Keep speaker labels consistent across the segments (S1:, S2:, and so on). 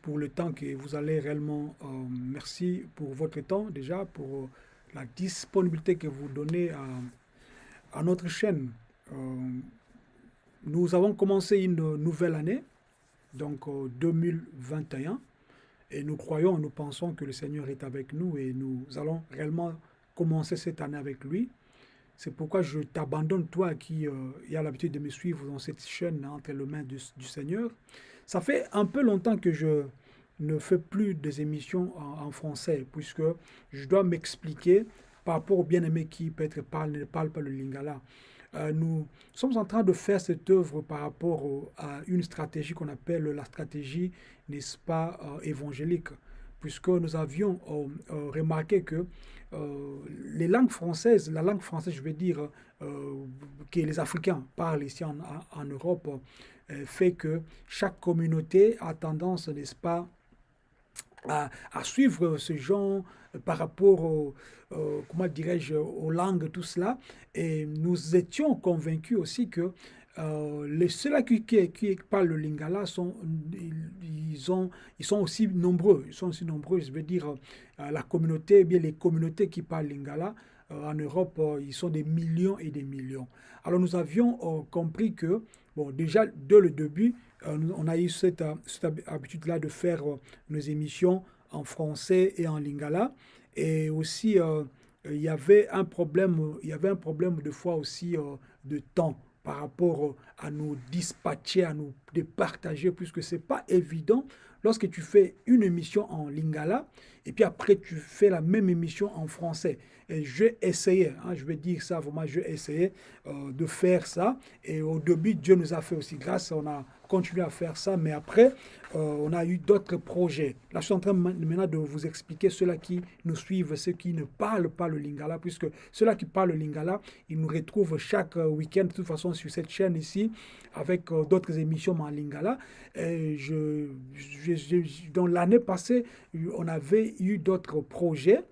S1: pour le temps que vous allez réellement. Euh, merci pour votre temps déjà, pour la disponibilité que vous donnez à, notre chaîne. Euh, nous avons commencé une nouvelle année, donc 2021, et nous croyons, nous pensons que le Seigneur est avec nous et nous allons réellement commencer cette année avec lui. C'est pourquoi je t'abandonne, toi qui euh, a l'habitude de me suivre dans cette chaîne entre les mains du, Seigneur. Ça fait un peu longtemps que je ne fais plus des émissions en, français, puisque je dois m'expliquer par rapport au bien-aimé qui peut-être parle, ne parle pas le lingala. Euh, nous sommes en train de faire cette œuvre par rapport à une stratégie qu'on appelle la stratégie, n'est-ce pas, euh, évangélique, puisque nous avions remarqué que euh, les langues françaises, la langue française, je veux dire, euh, que les Africains parlent ici en, Europe, euh, fait que chaque communauté a tendance, n'est-ce pas, à, suivre ce genre par rapport au, comment dirais-je, aux langues, tout cela. Et nous étions convaincus aussi que euh, les, ceux-là qui, parlent le lingala sont, ils, ont, ils sont aussi nombreux. Ils sont aussi nombreux, je veux dire, euh, la communauté, eh bien les communautés qui parlent lingala euh, en Europe, ils sont des millions et des millions. Alors nous avions compris que, bon, déjà dès le début, on a eu cette, cette habitude-là de faire nos émissions en français et en lingala. Et aussi, il y avait un problème, il y avait un problème de fois aussi de temps par rapport à nous dispatcher, à nous départager, puisque ce n'est pas évident lorsque tu fais une émission en lingala et puis après tu fais la même émission en français. Et j'ai essayé, hein, je vais dire ça vraiment, j'ai essayé euh, de faire ça. Et au début, Dieu nous a fait aussi grâce, on a continué à faire ça, mais après, euh, on a eu d'autres projets. Là, je suis en train maintenant de vous expliquer ceux-là qui nous suivent, ceux qui ne parlent pas le lingala, puisque ceux-là qui parlent le lingala, ils nous retrouvent chaque euh, week-end, de toute façon, sur cette chaîne ici, avec d'autres émissions en lingala. Dans l'année passée, on avait eu d'autres projets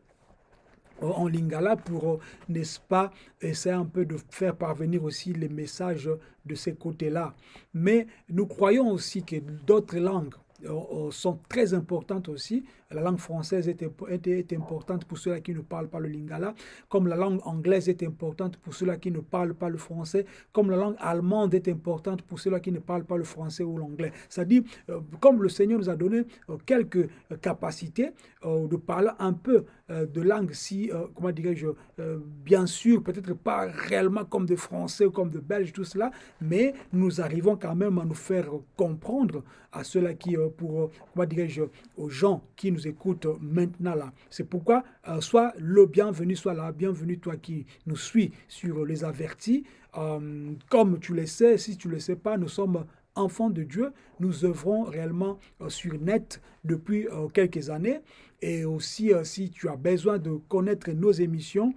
S1: en lingala pour, euh, n'est-ce pas, essayer un peu de faire parvenir aussi les messages de ces côtés-là. Mais nous croyons aussi que d'autres langues euh, euh, sont très importantes aussi. La langue française est, est, importante pour ceux qui ne parlent pas le lingala, comme la langue anglaise est importante pour ceux qui ne parlent pas le français, comme la langue allemande est importante pour ceux qui ne parlent pas le français ou l'anglais. C'est-à-dire, euh, comme le Seigneur nous a donné quelques capacités de parler un peu de langue, si, comment dirais-je, bien sûr, peut-être pas réellement comme de français ou comme de belge, tout cela, mais nous arrivons quand même à nous faire comprendre à ceux-là qui pour, euh, comment dirais-je, aux gens qui nous écoutent maintenant là. C'est pourquoi, euh, soit le bienvenu, soit la bienvenue, toi qui nous suis sur les avertis. Euh, comme tu le sais, si tu ne le sais pas, nous sommes enfants de Dieu. Nous œuvrons réellement sur net depuis quelques années. Et aussi, si tu as besoin de connaître nos émissions,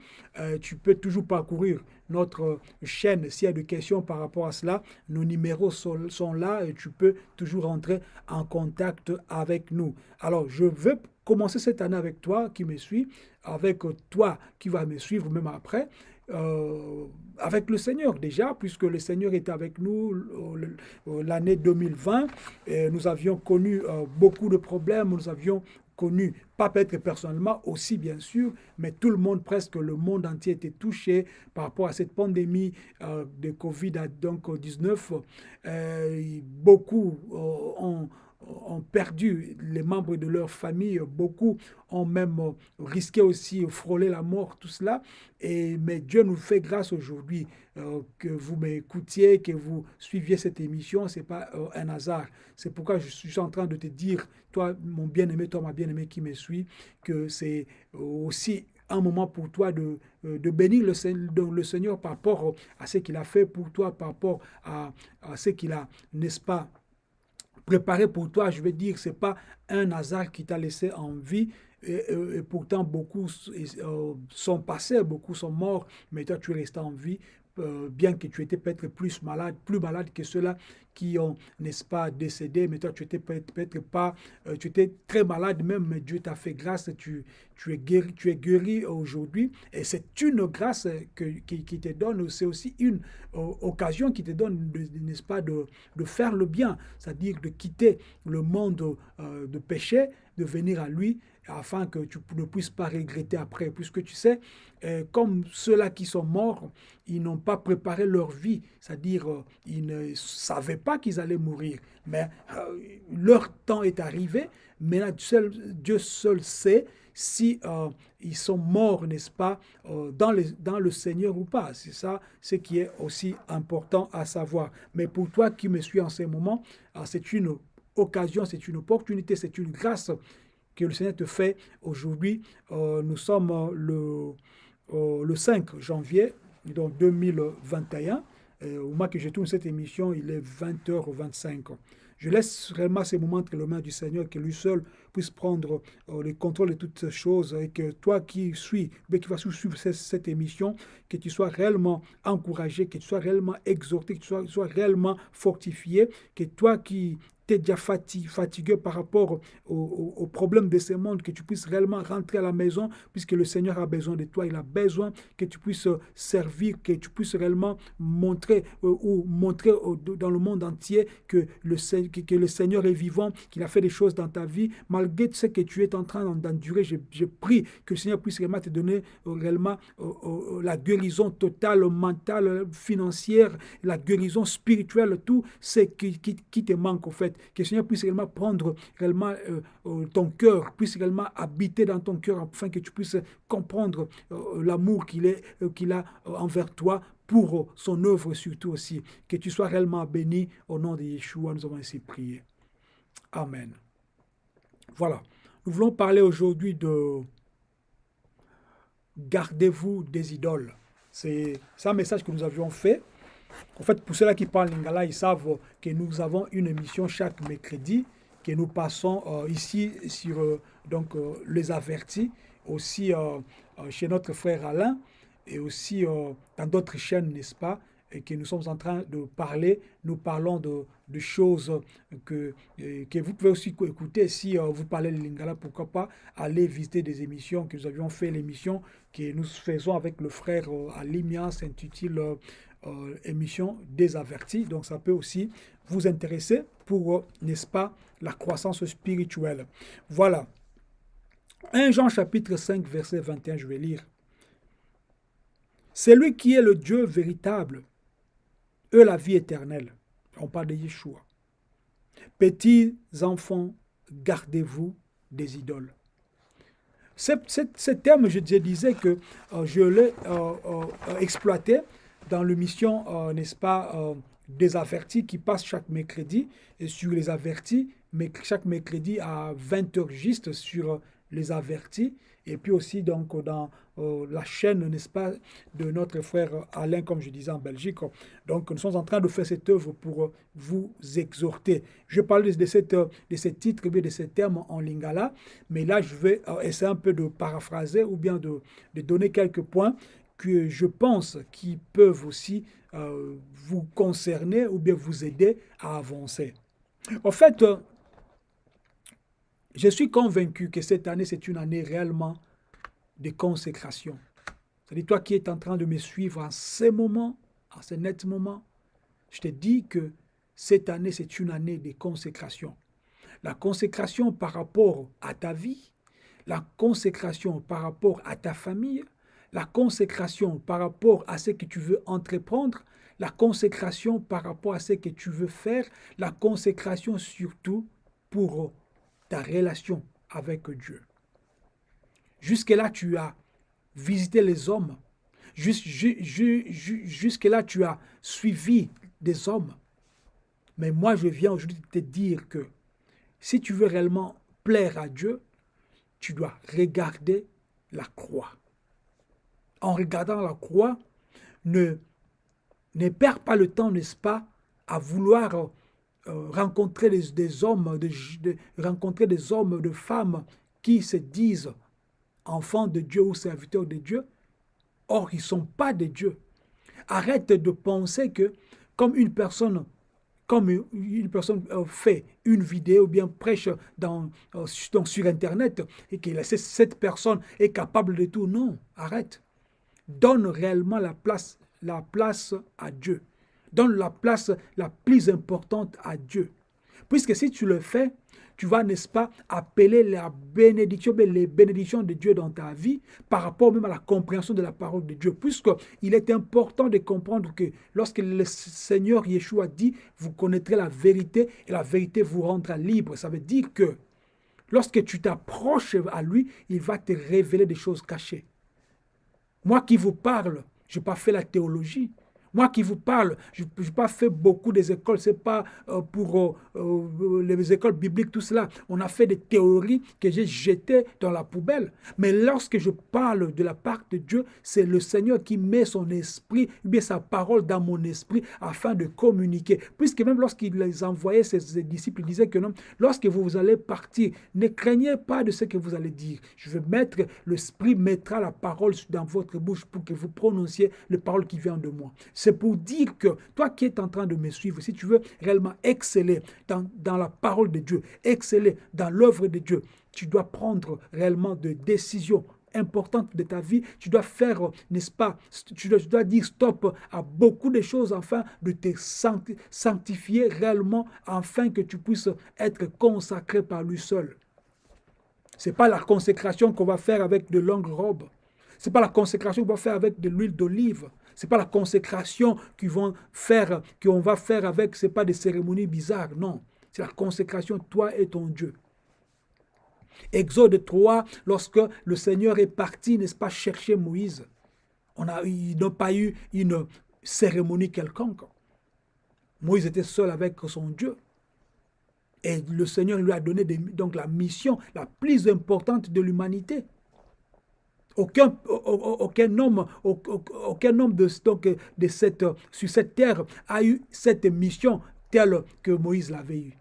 S1: tu peux toujours parcourir notre chaîne. S'il y a des questions par rapport à cela, nos numéros sont, là et tu peux toujours entrer en contact avec nous. Alors, je veux commencer cette année avec toi qui me suis, avec toi qui va me suivre même après. Euh, avec le Seigneur déjà, puisque le Seigneur était avec nous l'année 2020. Et nous avions connu euh, beaucoup de problèmes, nous avions connu, pas peut-être personnellement aussi bien sûr, mais tout le monde, presque le monde entier était touché par rapport à cette pandémie euh, de Covid-19. Euh, beaucoup euh, ont ont perdu les membres de leur famille, beaucoup ont même risqué aussi frôler la mort, tout cela. Et, mais Dieu nous fait grâce aujourd'hui euh, que vous m'écoutiez, que vous suiviez cette émission, ce n'est pas euh, un hasard. C'est pourquoi je suis en train de te dire, toi mon bien-aimé, toi ma bien-aimée qui me suit, que c'est aussi un moment pour toi de, euh, de bénir le, le, Seigneur par rapport à ce qu'il a fait pour toi, par rapport à, à ce qu'il a, n'est-ce pas, préparé pour toi, je veux dire, ce n'est pas un hasard qui t'a laissé en vie, et, pourtant beaucoup euh, sont passés, beaucoup sont morts, mais toi tu restes en vie euh, bien que tu étais peut-être plus malade, plus malade que ceux-là qui ont, n'est-ce pas, décédé, mais toi, tu étais peut-être pas, euh, tu étais très malade même, mais Dieu t'a fait grâce, tu, es guéri, tu es guéri aujourd'hui. Et c'est une grâce qui, te donne, c'est aussi une occasion qui te donne, n'est-ce pas, de, faire le bien, c'est-à-dire de quitter le monde de péché, de venir à lui afin que tu ne puisses pas regretter après, puisque tu sais, euh, comme ceux-là qui sont morts, ils n'ont pas préparé leur vie, c'est-à-dire euh, ils ne savaient pas qu'ils allaient mourir, mais euh, leur temps est arrivé, mais là, Dieu seul sait si ils sont morts, n'est-ce pas, dans, dans le Seigneur ou pas. C'est ça ce qui est aussi important à savoir. Mais pour toi qui me suis en ce moment, c'est une occasion, c'est une opportunité, c'est une grâce que le Seigneur te fait aujourd'hui. Euh, nous sommes euh, le, euh, le 5 janvier donc 2021. au moment que je tourne cette émission, il est 20h25. Je laisse vraiment ces moments entre les mains du Seigneur, que lui seul puisse prendre le contrôle de toutes ces choses et que toi qui suis, mais qui vas suivre cette, émission, que tu sois réellement encouragé, que tu sois réellement exhorté, que tu sois, réellement fortifié, que toi qui es déjà fatigué, par rapport aux problèmes de ce monde, que tu puisses réellement rentrer à la maison, puisque le Seigneur a besoin de toi, il a besoin que tu puisses servir, que tu puisses réellement montrer euh, ou montrer dans le monde entier que le, Seigneur est vivant, qu'il a fait des choses dans ta vie, malgré ce que tu es en train d'endurer. Je, prie que le Seigneur puisse réellement te donner euh, réellement euh, la guérison totale, mentale, financière, la guérison spirituelle, tout ce qui, qui te manque, en fait que le Seigneur puisse réellement prendre réellement euh, euh, ton cœur, puisse réellement habiter dans ton cœur afin que tu puisses comprendre euh, l'amour qu'il qu'il a envers toi pour son œuvre surtout aussi. Que tu sois réellement béni au nom de Yeshua. Nous avons ainsi prié. Amen. Voilà. Nous voulons parler aujourd'hui de gardez-vous des idoles. C'est un message que nous avions fait en fait, pour ceux-là qui parlent lingala, ils savent que nous avons une émission chaque mercredi que nous passons euh, ici sur euh, donc, euh, les avertis, aussi chez notre frère Alain et aussi dans d'autres chaînes, n'est-ce pas, et que nous sommes en train de parler. Nous parlons de, de choses que, que vous pouvez aussi écouter. Si vous parlez le lingala, pourquoi pas aller visiter des émissions que nous avions fait, l'émission que nous faisons avec le frère Alimia, s'intitule euh, émission désavertie. Donc ça peut aussi vous intéresser pour, euh, n'est-ce pas, la croissance spirituelle. Voilà. 1 Jean chapitre 5 verset 21, je vais lire. C'est lui qui est le Dieu véritable, eux la vie éternelle. On parle de Yeshua. Petits enfants, gardez-vous des idoles. Ce terme, je, disais que euh, je l'ai exploité dans l'émission, euh, n'est-ce pas, euh, des avertis qui passe chaque mercredi et sur les avertis, mais chaque mercredi à 20h juste sur euh, les avertis. Et puis aussi donc dans la chaîne, n'est-ce pas, de notre frère Alain, comme je disais en Belgique. Donc nous sommes en train de faire cette œuvre pour vous exhorter. Je parle de, cette, de ce titre, de ces termes en lingala, mais là je vais essayer un peu de paraphraser ou bien de, de donner quelques points que je pense qui peuvent aussi euh, vous concerner ou bien vous aider à avancer. En fait, euh, je suis convaincu que cette année, c'est une année réellement de consécration. C'est-à-dire, toi qui es en train de me suivre en ce moment, en ce net moment, je te dis que cette année, c'est une année de consécration. La consécration par rapport à ta vie, la consécration par rapport à ta famille, la consécration par rapport à ce que tu veux entreprendre, la consécration par rapport à ce que tu veux faire, la consécration surtout pour ta relation avec Dieu. Jusque-là, tu as visité les hommes. Jusque-là, tu as suivi des hommes. Mais moi, je viens aujourd'hui te dire que si tu veux réellement plaire à Dieu, tu dois regarder la croix en regardant la croix, ne, ne perd pas le temps, n'est-ce pas, à vouloir euh, rencontrer des, hommes, rencontrer des hommes, de femmes qui se disent enfants de Dieu ou serviteurs de Dieu. Or, ils ne sont pas de Dieu. Arrête de penser que comme une personne comme une personne euh, fait une vidéo ou bien prêche dans, euh, sur Internet et que cette personne est capable de tout. Non, arrête. Donne réellement la place, la place à Dieu. Donne la place la plus importante à Dieu. Puisque si tu le fais, tu vas, n'est-ce pas, appeler la bénédiction, les bénédictions de Dieu dans ta vie par rapport même à la compréhension de la parole de Dieu. Puisqu'il est important de comprendre que lorsque le Seigneur Yeshua dit, vous connaîtrez la vérité et la vérité vous rendra libre. Ça veut dire que lorsque tu t'approches à lui, il va te révéler des choses cachées. Moi qui vous parle, je n'ai pas fait la théologie, moi qui vous parle, je n'ai pas fait beaucoup des écoles, ce n'est pas euh, pour euh, euh, les écoles bibliques, tout cela. On a fait des théories que j'ai jetées dans la poubelle. Mais lorsque je parle de la part de Dieu, c'est le Seigneur qui met son esprit, bien sa parole dans mon esprit afin de communiquer. Puisque même lorsqu'il les envoyait, ses, disciples, il disait que non, lorsque vous allez partir, ne craignez pas de ce que vous allez dire. Je vais mettre, l'esprit mettra la parole dans votre bouche pour que vous prononciez les paroles qui viennent de moi. C'est pour dire que toi qui es en train de me suivre, si tu veux réellement exceller dans, dans la parole de Dieu, exceller dans l'œuvre de Dieu, tu dois prendre réellement des décisions importantes de ta vie, tu dois faire, n'est-ce pas, tu dois, tu dois, dire stop à beaucoup de choses afin de te sanctifier réellement, afin que tu puisses être consacré par lui seul. Ce n'est pas la consécration qu'on va faire avec de longues robes. Ce n'est pas la consécration qu'on va faire avec de l'huile d'olive n'est pas la consécration qu'on faire, va faire avec, c'est pas des cérémonies bizarres, non. C'est la consécration, toi et ton Dieu. Exode 3, lorsque le Seigneur est parti, n'est-ce pas, chercher Moïse, on a, ils n'ont pas eu une cérémonie quelconque. Moïse était seul avec son Dieu. Et le Seigneur lui a donné donc la mission la plus importante de l'humanité. Aucun, homme, aucun homme de cette, sur cette terre a eu cette mission telle que Moïse l'avait eue.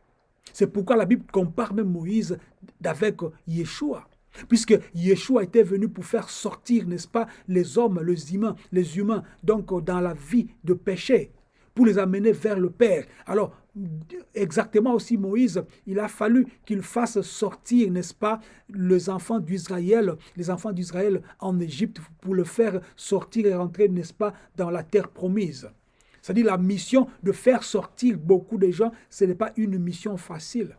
S1: C'est pourquoi la Bible compare même Moïse avec Yeshua. Puisque Yeshua était venu pour faire sortir, n'est-ce pas, les hommes, les humains, les humains, donc dans la vie de péché, pour les amener vers le Père. Alors, exactement aussi Moïse, il a fallu qu'il fasse sortir, n'est-ce pas, les enfants d'Israël, les enfants d'Israël en Égypte pour le faire sortir et rentrer, n'est-ce pas, dans la terre promise. C'est-à-dire la mission de faire sortir beaucoup de gens, ce n'est pas une mission facile.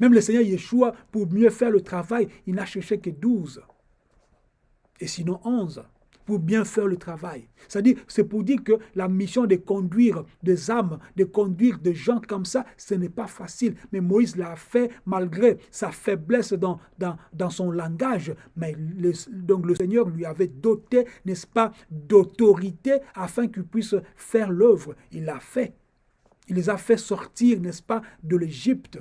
S1: Même le Seigneur Yeshua, pour mieux faire le travail, il n'a cherché que 12. Et sinon 11 pour bien faire le travail. C'est-à-dire, c'est pour dire que la mission de conduire des âmes, de conduire des gens comme ça, ce n'est pas facile. Mais Moïse l'a fait malgré sa faiblesse dans, dans, dans son langage. Mais donc le Seigneur lui avait doté, n'est-ce pas, d'autorité afin qu'il puisse faire l'œuvre. Il l'a fait. Il les a fait sortir, n'est-ce pas, de l'Égypte.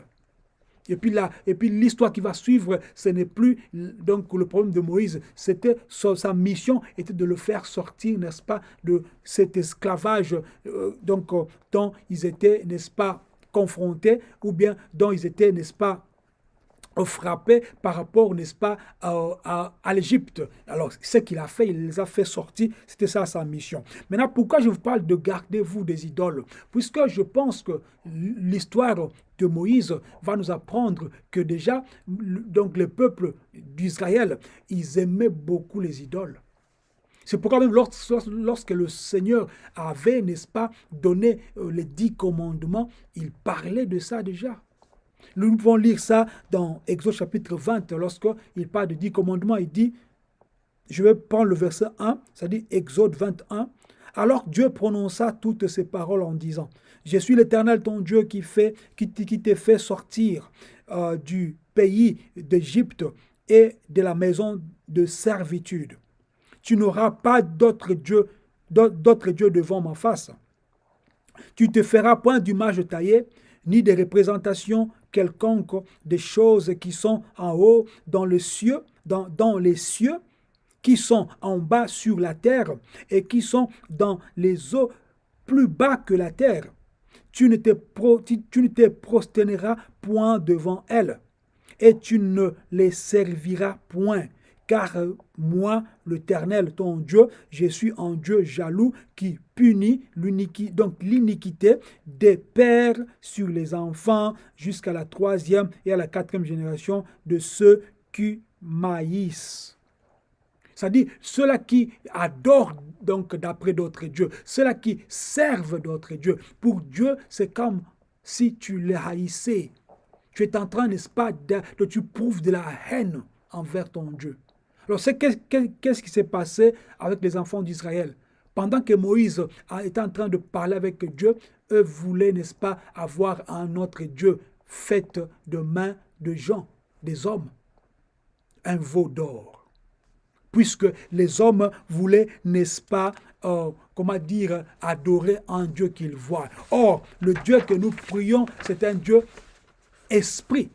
S1: Et puis là, puis l'histoire qui va suivre, ce n'est plus donc le problème de Moïse. C'était sa mission était de le faire sortir, n'est-ce pas, de cet esclavage euh, donc euh, dont ils étaient, n'est-ce pas, confrontés ou bien dont ils étaient, n'est-ce pas, frappé par rapport, n'est-ce pas, à, l'Égypte. Alors, ce qu'il a fait, il les a fait sortir, c'était ça sa mission. Maintenant, pourquoi je vous parle de gardez-vous des idoles? Puisque je pense que l'histoire de Moïse va nous apprendre que déjà, donc le peuple d'Israël, ils aimaient beaucoup les idoles. C'est pourquoi même lorsque le Seigneur avait, n'est-ce pas, donné euh, les dix commandements, il parlait de ça déjà. Nous pouvons lire ça dans Exode chapitre 20, lorsqu'il parle de dix commandements, il dit, je vais prendre le verset 1, ça dit Exode 21, alors Dieu prononça toutes ces paroles en disant, je suis l'Éternel ton Dieu qui, fait, qui t'ai fait sortir euh, du pays d'Égypte et de la maison de servitude. Tu n'auras pas d'autre Dieu, d'autre Dieu devant ma face. Tu te feras point d'image taillée, ni de représentation quelconque des choses qui sont en haut dans le cieux, dans, les cieux, qui sont en bas sur la terre et qui sont dans les eaux plus bas que la terre. Tu ne te, tu ne te prosterneras point devant elles et tu ne les serviras point, car moi, l'Éternel, ton Dieu, je suis un Dieu jaloux qui punit l'iniquité des pères sur les enfants jusqu'à la troisième et à la quatrième génération de ceux qui maïs. C'est-à-dire ceux-là qui adorent donc d'après d'autres dieux, ceux-là qui servent d'autres dieux. Pour Dieu, c'est comme si tu les haïssais. Tu es en train, n'est-ce pas, de, tu prouves de la haine envers ton Dieu. Alors, qu'est-ce qui s'est passé avec les enfants d'Israël? Pendant que Moïse était en train de parler avec Dieu, eux voulaient, n'est-ce pas, avoir un autre Dieu fait de mains de gens, des hommes, un veau d'or. Puisque les hommes voulaient, n'est-ce pas, euh, comment dire, adorer un Dieu qu'ils voient. Or, le Dieu que nous prions, c'est un Dieu esprit.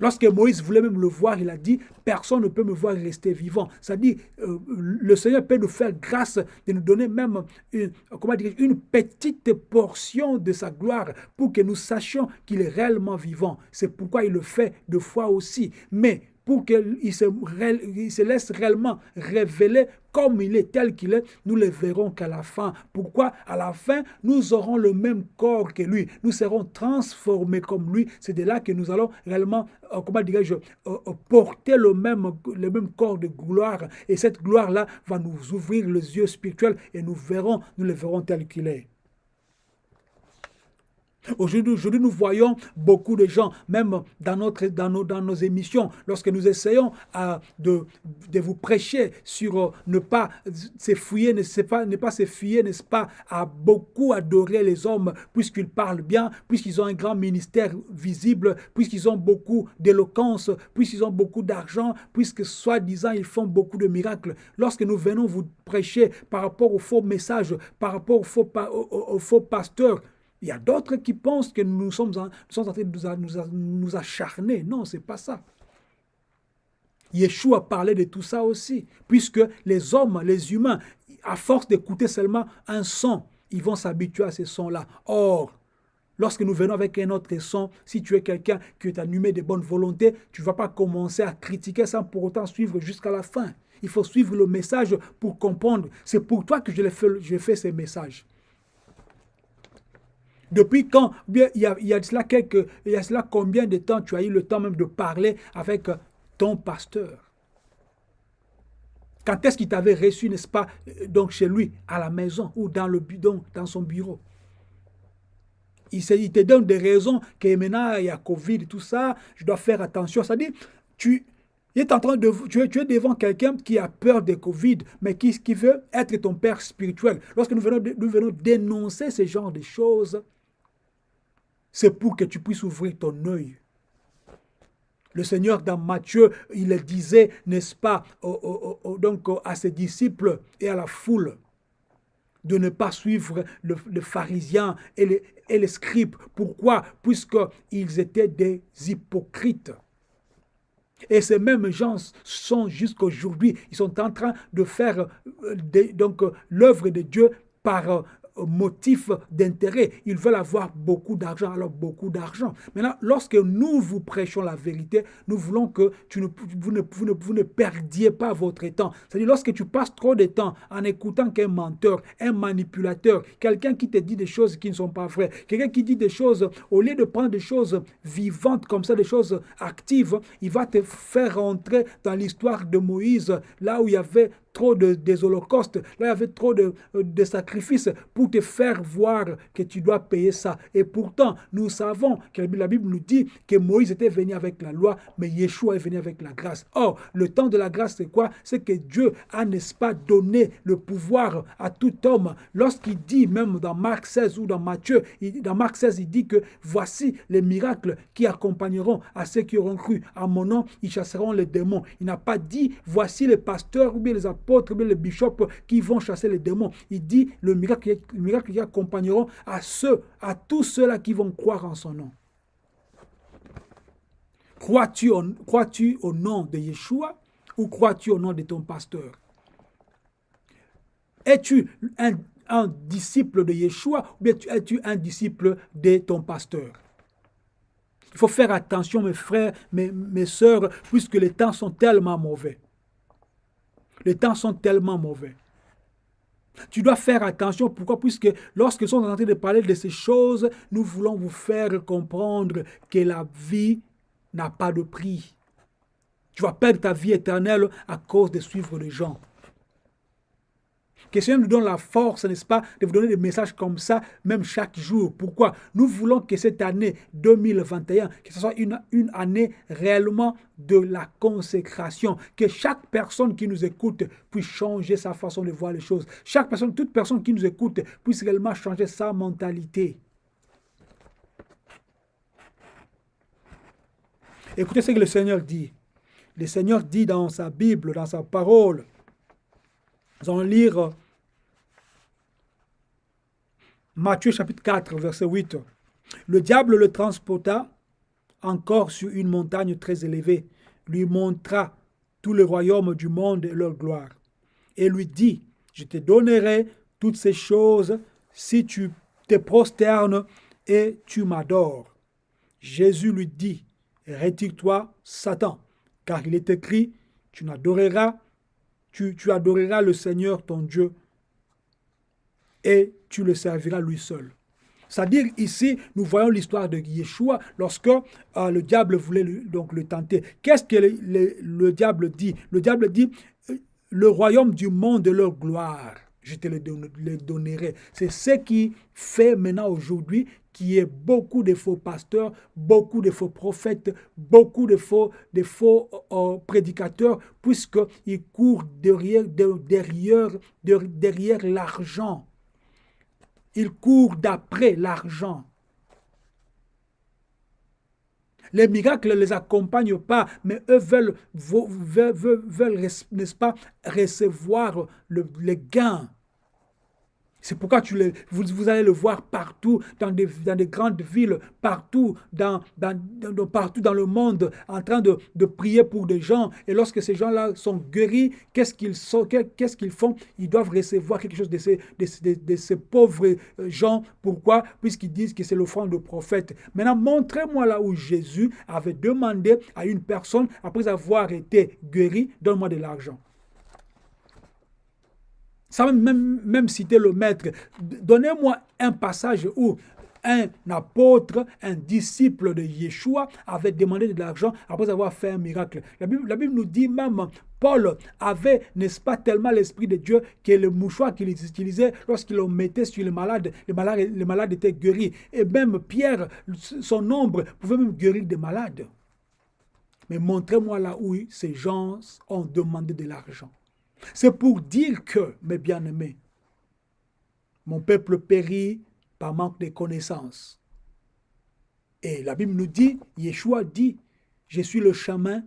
S1: Lorsque Moïse voulait même le voir, il a dit, personne ne peut me voir rester vivant. C'est-à-dire, euh, le Seigneur peut nous faire grâce de nous donner même une, petite portion de sa gloire pour que nous sachions qu'il est réellement vivant. C'est pourquoi il le fait deux fois aussi. Mais pour qu'il se, se laisse réellement révéler comme il est, tel qu'il est, nous le verrons qu'à la fin. Pourquoi? À la fin, nous aurons le même corps que lui. Nous serons transformés comme lui. C'est de là que nous allons réellement, euh, comment dirais-je, euh, euh, porter le même, le même corps de gloire. Et cette gloire-là va nous ouvrir les yeux spirituels et nous verrons, nous le verrons tel qu'il est. Aujourd'hui, nous voyons beaucoup de gens, même dans, notre, dans, nos, dans nos émissions, lorsque nous essayons euh, de, de, vous prêcher sur euh, ne pas se fouiller, ne pas, ne pas n'est-ce pas, à beaucoup adorer les hommes, puisqu'ils parlent bien, puisqu'ils ont un grand ministère visible, puisqu'ils ont beaucoup d'éloquence, puisqu'ils ont beaucoup d'argent, puisque soi-disant ils font beaucoup de miracles. Lorsque nous venons vous prêcher par rapport aux faux messages, par rapport aux faux, aux faux pasteurs, il y a d'autres qui pensent que nous sommes en, train de nous, acharner. Non, ce n'est pas ça. Yeshua parlait de tout ça aussi, puisque les hommes, les humains, à force d'écouter seulement un son, ils vont s'habituer à ce son-là. Or, lorsque nous venons avec un autre son, si tu es quelqu'un qui est animé de bonne volonté, tu ne vas pas commencer à critiquer sans pour autant suivre jusqu'à la fin. Il faut suivre le message pour comprendre. C'est pour toi que je fais, je fais ces messages. Depuis quand il y, a, cela quelques, il y a cela combien de temps tu as eu le temps même de parler avec ton pasteur? Quand est-ce qu'il t'avait reçu, n'est-ce pas, donc chez lui, à la maison ou dans, le, dans son bureau? Il, te donne des raisons que maintenant il y a Covid, tout ça, je dois faire attention. C'est-à-dire, tu, tu, es, devant quelqu'un qui a peur de Covid, mais qui, qui veut être ton père spirituel. Lorsque nous venons, nous venons dénoncer ce genre de choses, c'est pour que tu puisses ouvrir ton œil. Le Seigneur dans Matthieu, il disait, n'est-ce pas, donc à ses disciples et à la foule, de ne pas suivre le, pharisien et les, scribes. Pourquoi? Puisqu'ils étaient des hypocrites. Et ces mêmes gens sont jusqu'aujourd'hui, ils sont en train de faire euh, donc l'œuvre de Dieu par motif d'intérêt. Ils veulent avoir beaucoup d'argent, alors beaucoup d'argent. Maintenant, lorsque nous vous prêchons la vérité, nous voulons que tu ne, vous, ne, vous, ne, vous ne perdiez pas votre temps. C'est-à-dire, lorsque tu passes trop de temps en écoutant qu'un menteur, un manipulateur, quelqu'un qui te dit des choses qui ne sont pas vraies, quelqu'un qui dit des choses, au lieu de prendre des choses vivantes comme ça, des choses actives, il va te faire rentrer dans l'histoire de Moïse, là où il y avait trop de, des holocaustes, là il y avait trop de, de sacrifices pour te faire voir que tu dois payer ça. Et pourtant, nous savons que la Bible nous dit que Moïse était venu avec la loi, mais Yeshua est venu avec la grâce. Or, le temps de la grâce, c'est quoi? C'est que Dieu a, n'est-ce pas, donné le pouvoir à tout homme. Lorsqu'il dit, même dans Marc 16 ou dans Matthieu, dans Marc 16, il dit que voici les miracles qui accompagneront à ceux qui auront cru. À mon nom, ils chasseront les démons. Il n'a pas dit, voici les pasteurs ou bien les apôtres apôtres, les bishops qui vont chasser les démons. Il dit le miracle, le miracle qui accompagneront à ceux, à tous ceux-là qui vont croire en son nom. Crois-tu au, nom de Yeshua ou crois-tu au nom de ton pasteur? Es-tu un, un, disciple de Yeshua ou bien es-tu un disciple de ton pasteur? Il faut faire attention, mes frères, mes, mes soeurs, puisque les temps sont tellement mauvais. Les temps sont tellement mauvais. Tu dois faire attention. Pourquoi? Puisque lorsque sommes en train de parler de ces choses, nous voulons vous faire comprendre que la vie n'a pas de prix. Tu vas perdre ta vie éternelle à cause de suivre les gens. Que Seigneur nous donne la force, n'est-ce pas, de vous donner des messages comme ça, même chaque jour. Pourquoi? Nous voulons que cette année 2021, que ce soit une, une année réellement de la consécration, que chaque personne qui nous écoute puisse changer sa façon de voir les choses. Chaque personne, toute personne qui nous écoute puisse réellement changer sa mentalité. Écoutez ce que le Seigneur dit. Le Seigneur dit dans sa Bible, dans sa parole, nous allons lire Matthieu chapitre 4, verset 8. Le diable le transporta encore sur une montagne très élevée, lui montra tout le royaume du monde et leur gloire, et lui dit, je te donnerai toutes ces choses si tu te prosternes et tu m'adores. Jésus lui dit, retire-toi, Satan, car il est écrit, tu n'adoreras tu, adoreras le Seigneur ton Dieu et tu le serviras lui seul. C'est-à-dire ici, nous voyons l'histoire de Yeshua lorsque euh, le diable voulait donc le tenter. Qu'est-ce que le, diable dit? Le diable dit, euh, le royaume du monde de leur gloire, je te le, donnerai. C'est ce qui fait maintenant aujourd'hui qui est beaucoup de faux pasteurs, beaucoup de faux prophètes, beaucoup de faux, faux euh, prédicateurs, puisqu'ils courent derrière l'argent. Ils courent d'après l'argent. Les miracles ne les accompagnent pas, mais eux veulent, veulent, veulent, n'est-ce pas, recevoir le, les gains. C'est pourquoi tu le, vous, allez le voir partout, dans des, grandes villes, partout dans, le monde, en train de, prier pour des gens. Et lorsque ces gens-là sont guéris, qu'est-ce qu'ils font? Ils doivent recevoir quelque chose de ces, pauvres euh, gens. Pourquoi? Puisqu'ils disent que c'est l'offrande de prophète. Maintenant, montrez-moi là où Jésus avait demandé à une personne, après avoir été guéri, donne-moi de l'argent. Ça même, même citer le maître. Donnez-moi un passage où un apôtre, un disciple de Yeshua avait demandé de l'argent après avoir fait un miracle. La Bible, nous dit même, Paul avait, n'est-ce pas, tellement l'Esprit de Dieu que le mouchoir qu'il utilisait lorsqu'il le mettait sur les malades, les malades, les malades étaient guéris. Et même Pierre, son ombre, pouvait même guérir des malades. Mais montrez-moi là où ces gens ont demandé de l'argent. C'est pour dire que, mes bien-aimés, mon peuple périt par manque de connaissances. Et la Bible nous dit, Yeshua dit, je suis le chemin,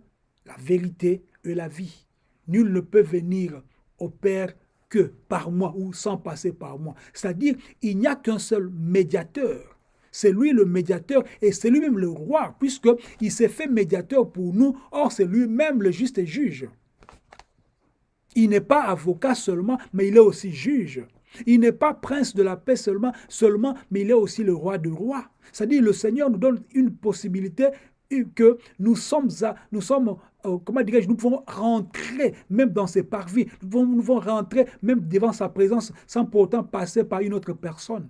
S1: la vérité et la vie. Nul ne peut venir au Père que par moi ou sans passer par moi. C'est-à-dire, il n'y a qu'un seul médiateur. C'est lui le médiateur et c'est lui-même le roi, puisqu'il s'est fait médiateur pour nous. Or, c'est lui-même le juste juge. Il n'est pas avocat seulement, mais il est aussi juge. Il n'est pas prince de la paix seulement, seulement, mais il est aussi le roi de rois. C'est-à-dire le Seigneur nous donne une possibilité que nous sommes, à, nous sommes euh, comment dirais-je, nous pouvons rentrer même dans ses parvis, nous pouvons, nous pouvons rentrer même devant sa présence sans pour autant passer par une autre personne.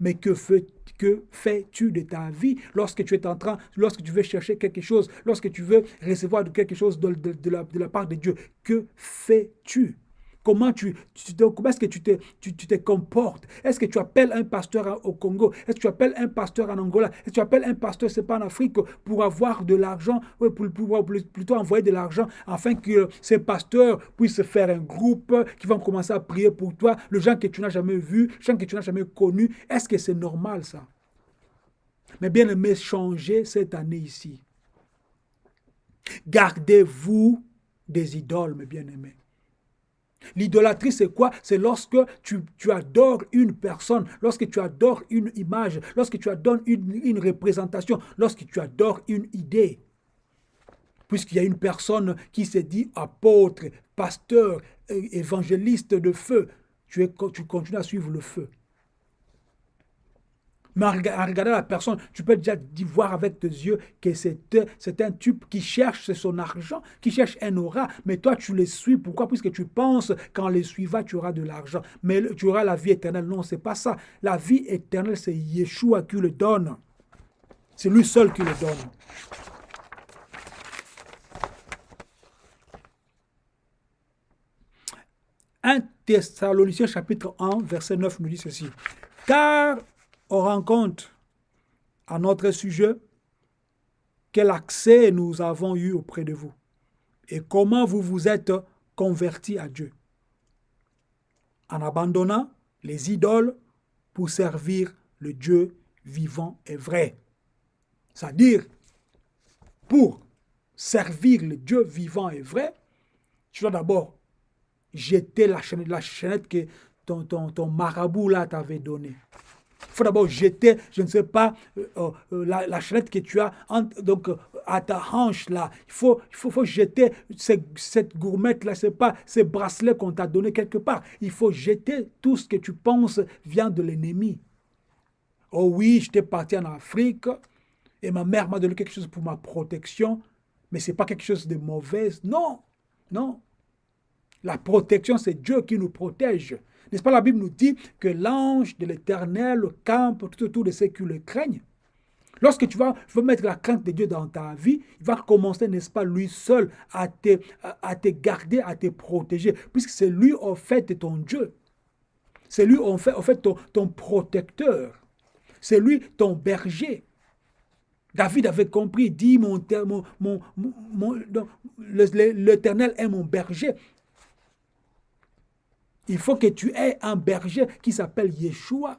S1: Mais que, fais-tu de ta vie lorsque tu es en train, lorsque tu veux chercher quelque chose, lorsque tu veux recevoir quelque chose de la part de Dieu? Que fais-tu? Comment, tu, est-ce que tu te, tu, te comportes? Est-ce que tu appelles un pasteur au Congo? Est-ce que tu appelles un pasteur en Angola? Est-ce que tu appelles un pasteur, c'est pas en Afrique, pour avoir de l'argent, pour, pour, plutôt envoyer de l'argent, afin que ces pasteurs puissent faire un groupe, qui vont commencer à prier pour toi, le gens que tu n'as jamais vu, les gens que tu n'as jamais connus. Est-ce que c'est normal ça? Mais bien aimé, changez cette année ici. Gardez-vous des idoles, mes bien-aimés. L'idolâtrie, c'est quoi? C'est lorsque tu, adores une personne, lorsque tu adores une image, lorsque tu adores une, représentation, lorsque tu adores une idée. Puisqu'il y a une personne qui s'est dit apôtre, pasteur, évangéliste de feu, tu continues à suivre le feu. Mais en regardant la personne, tu peux déjà voir avec tes yeux que c'est un type qui cherche son argent, qui cherche un aura. Mais toi, tu les suis. Pourquoi? Puisque tu penses qu'en les suivant, tu auras de l'argent. Mais tu auras la vie éternelle. Non, c'est pas ça. La vie éternelle, c'est Yeshua qui le donne. C'est lui seul qui le donne. 1 Thessaloniciens chapitre 1, verset 9 nous dit ceci. Car on rend compte à notre sujet quel accès nous avons eu auprès de vous et comment vous vous êtes convertis à Dieu en abandonnant les idoles pour servir le Dieu vivant et vrai. C'est-à-dire, pour servir le Dieu vivant et vrai, tu dois d'abord jeter la chaînette, la chaînette que ton, ton, ton marabout là t'avait donnée. Faut d'abord jeter, je ne sais pas, euh, euh, la, la, chaînette que tu as donc, euh, à ta hanche là. Il faut, il faut, faut jeter cette gourmette là, c'est pas ces bracelets qu'on t'a donné quelque part. Il faut jeter tout ce que tu penses vient de l'ennemi. Oh oui, j'étais parti en Afrique et ma mère m'a donné quelque chose pour ma protection, mais c'est pas quelque chose de mauvais. Non, non. La protection, c'est Dieu qui nous protège. N'est-ce pas, la Bible nous dit que l'ange de l'Éternel campe tout autour de ceux qui le craignent. Lorsque tu vas, mettre la crainte de Dieu dans ta vie, il va commencer, n'est-ce pas, lui seul à te, garder, à te protéger, puisque c'est lui, en fait, ton Dieu. C'est lui, en fait, ton, protecteur. C'est lui, ton berger. David avait compris, dit, l'Éternel est mon berger. Il faut que tu aies un berger qui s'appelle Yeshua.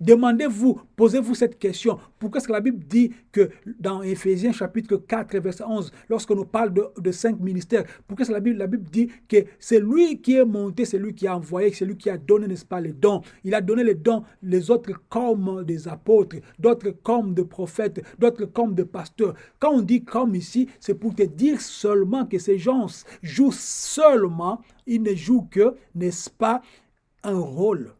S1: Demandez-vous, posez-vous cette question. Pourquoi est-ce que la Bible dit que dans Éphésiens chapitre 4 verset 11, lorsqu'on nous parle de, cinq ministères, pourquoi est-ce que la Bible, la Bible dit que c'est lui qui est monté, c'est lui qui a envoyé, c'est lui qui a donné, n'est-ce pas, les dons? Il a donné les dons, les autres comme des apôtres, d'autres comme des prophètes, d'autres comme des pasteurs. Quand on dit comme ici, c'est pour te dire seulement que ces gens jouent seulement, ils ne jouent que, n'est-ce pas, un rôle.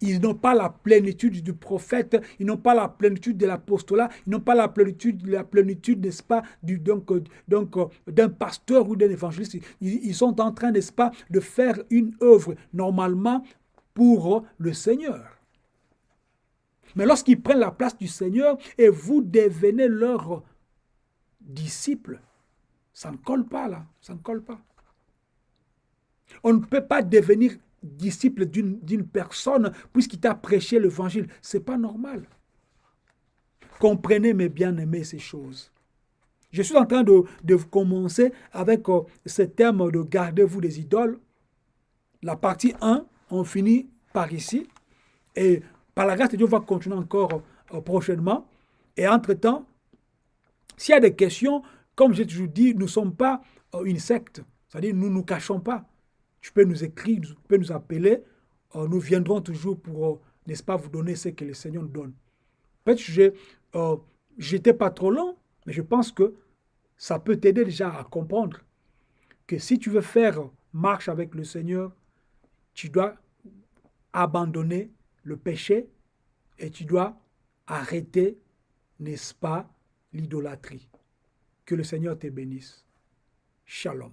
S1: Ils n'ont pas la plénitude du prophète, ils n'ont pas la plénitude de l'apostolat, ils n'ont pas la plénitude, n'est-ce pas, du, donc, donc d'un pasteur ou d'un évangéliste. Ils, ils, sont en train, n'est-ce pas, de faire une œuvre normalement pour le Seigneur. Mais lorsqu'ils prennent la place du Seigneur et vous devenez leurs disciples, ça ne colle pas là, ça ne colle pas. On ne peut pas devenir disciple d'une personne puisqu'il t'a prêché l'évangile. C'est pas normal. Comprenez, mes bien-aimés, ces choses. Je suis en train de, de commencer avec euh, ce thème de gardez-vous des idoles. La partie 1, on finit par ici. Et par la grâce de Dieu, on va continuer encore euh, prochainement. Et entre-temps, s'il y a des questions, comme j'ai toujours dit, nous ne sommes pas euh, une secte. C'est-à-dire, nous ne nous cachons pas. Tu peux nous écrire, tu peux nous appeler. Euh, nous viendrons toujours pour, euh, n'est-ce pas, vous donner ce que le Seigneur nous donne. Peut-être que euh, j'étais pas trop long, mais je pense que ça peut t'aider déjà à comprendre que si tu veux faire marche avec le Seigneur, tu dois abandonner le péché et tu dois arrêter, n'est-ce pas, l'idolâtrie. Que le Seigneur te bénisse. Shalom.